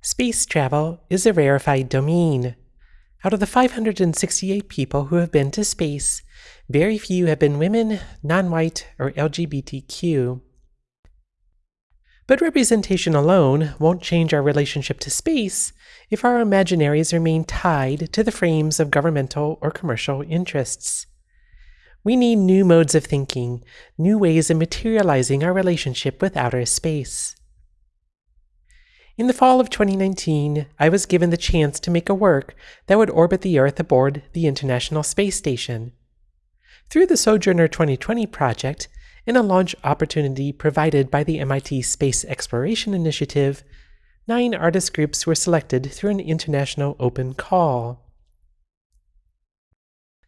Space travel is a rarefied domain. Out of the 568 people who have been to space, very few have been women, non white, or LGBTQ. But representation alone won't change our relationship to space if our imaginaries remain tied to the frames of governmental or commercial interests. We need new modes of thinking, new ways of materializing our relationship with outer space. In the fall of 2019, I was given the chance to make a work that would orbit the Earth aboard the International Space Station. Through the Sojourner 2020 project and a launch opportunity provided by the MIT Space Exploration Initiative, nine artist groups were selected through an international open call.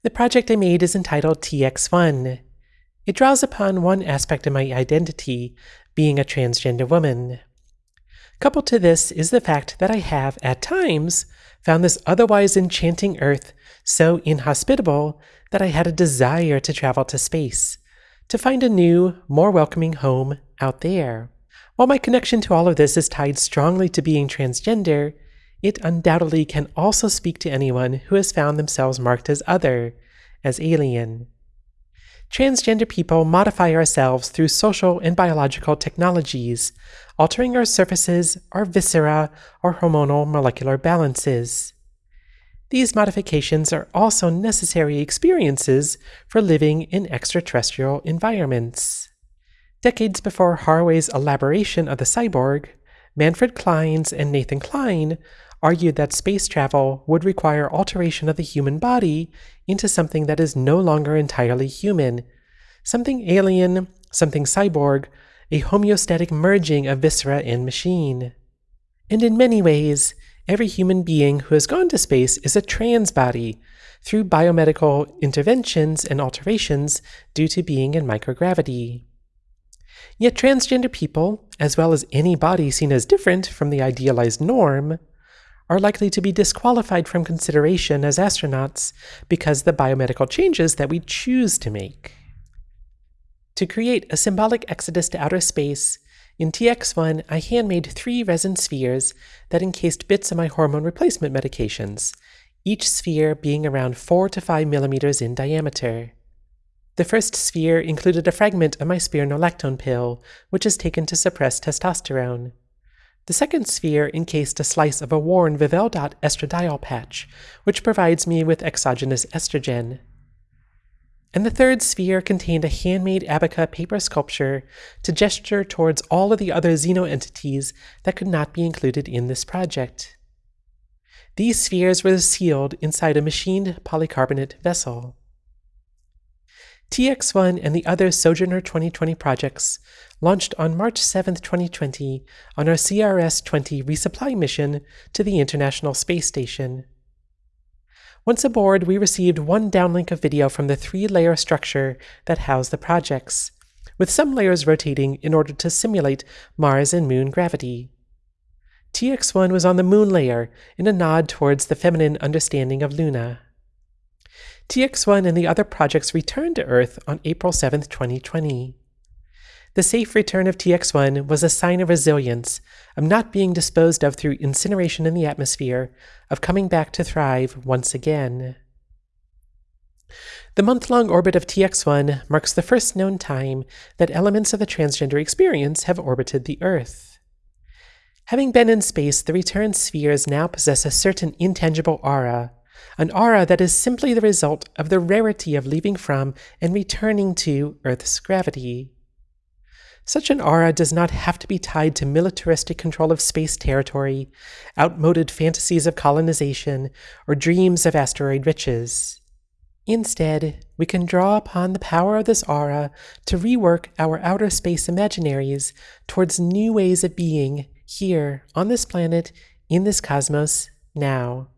The project I made is entitled TX1. It draws upon one aspect of my identity, being a transgender woman. Coupled to this is the fact that I have, at times, found this otherwise enchanting Earth so inhospitable that I had a desire to travel to space, to find a new, more welcoming home out there. While my connection to all of this is tied strongly to being transgender, it undoubtedly can also speak to anyone who has found themselves marked as other, as alien. Transgender people modify ourselves through social and biological technologies, altering our surfaces, our viscera, our hormonal molecular balances. These modifications are also necessary experiences for living in extraterrestrial environments. Decades before Haraway's elaboration of the cyborg, Manfred Clynes and Nathan Kline argued that space travel would require alteration of the human body into something that is no longer entirely human, something alien, something cyborg, a homeostatic merging of viscera and machine. And in many ways, every human being who has gone to space is a trans body through biomedical interventions and alterations due to being in microgravity. Yet transgender people, as well as any body seen as different from the idealized norm, are likely to be disqualified from consideration as astronauts because the biomedical changes that we choose to make. To create a symbolic exodus to outer space, in TX1 I handmade three resin spheres that encased bits of my hormone replacement medications, each sphere being around 4 to 5 millimeters in diameter. The first sphere included a fragment of my spironolactone pill, which is taken to suppress testosterone. The second sphere encased a slice of a worn Vivelle estradiol patch, which provides me with exogenous estrogen. And the third sphere contained a handmade abaca paper sculpture to gesture towards all of the other xeno entities that could not be included in this project. These spheres were sealed inside a machined polycarbonate vessel. TX1 and the other Sojourner 2020 projects launched on March 7, 2020, on our CRS 20 resupply mission to the International Space Station. Once aboard, we received one downlink of video from the three layer structure that housed the projects, with some layers rotating in order to simulate Mars and Moon gravity. TX1 was on the Moon layer in a nod towards the feminine understanding of Luna. TX1 and the other projects returned to Earth on April 7, 2020. The safe return of TX1 was a sign of resilience, of not being disposed of through incineration in the atmosphere, of coming back to thrive once again. The month long orbit of TX1 marks the first known time that elements of the transgender experience have orbited the Earth. Having been in space, the return spheres now possess a certain intangible aura, an aura that is simply the result of the rarity of leaving from and returning to Earth's gravity. Such an aura does not have to be tied to militaristic control of space territory, outmoded fantasies of colonization, or dreams of asteroid riches. Instead, we can draw upon the power of this aura to rework our outer space imaginaries towards new ways of being here on this planet, in this cosmos, now.